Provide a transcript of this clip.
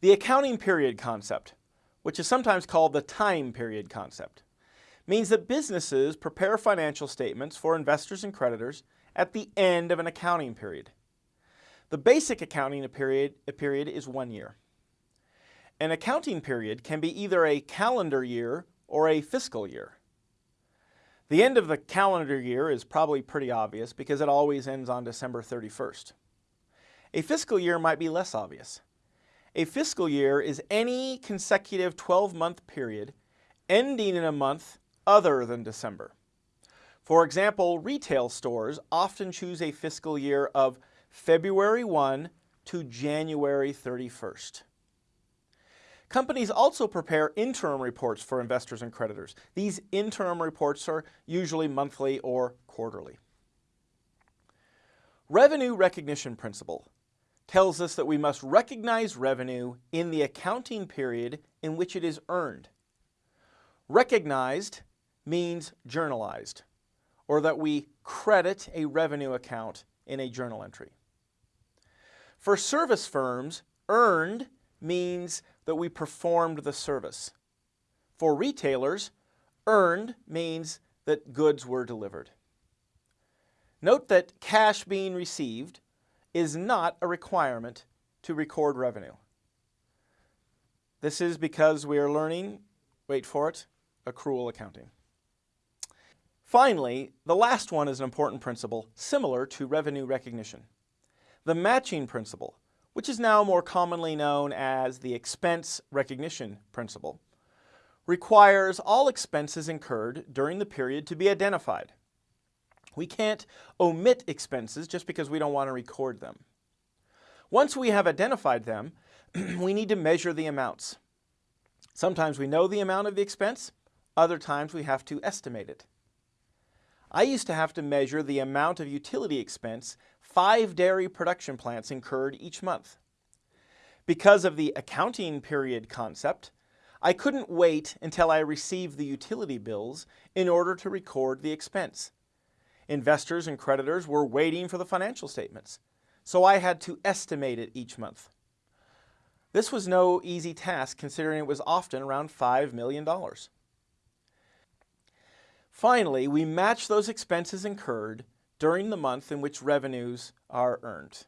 The accounting period concept, which is sometimes called the time period concept, means that businesses prepare financial statements for investors and creditors at the end of an accounting period. The basic accounting period, period is one year. An accounting period can be either a calendar year or a fiscal year. The end of the calendar year is probably pretty obvious because it always ends on December 31st. A fiscal year might be less obvious. A fiscal year is any consecutive 12-month period ending in a month other than December. For example, retail stores often choose a fiscal year of February 1 to January 31st. Companies also prepare interim reports for investors and creditors. These interim reports are usually monthly or quarterly. Revenue recognition principle tells us that we must recognize revenue in the accounting period in which it is earned. Recognized means journalized, or that we credit a revenue account in a journal entry. For service firms, earned means that we performed the service. For retailers, earned means that goods were delivered. Note that cash being received is not a requirement to record revenue. This is because we are learning, wait for it, accrual accounting. Finally, the last one is an important principle similar to revenue recognition. The matching principle, which is now more commonly known as the expense recognition principle, requires all expenses incurred during the period to be identified. We can't omit expenses just because we don't want to record them. Once we have identified them, we need to measure the amounts. Sometimes we know the amount of the expense, other times we have to estimate it. I used to have to measure the amount of utility expense five dairy production plants incurred each month. Because of the accounting period concept, I couldn't wait until I received the utility bills in order to record the expense. Investors and creditors were waiting for the financial statements, so I had to estimate it each month. This was no easy task considering it was often around $5 million. Finally, we match those expenses incurred during the month in which revenues are earned.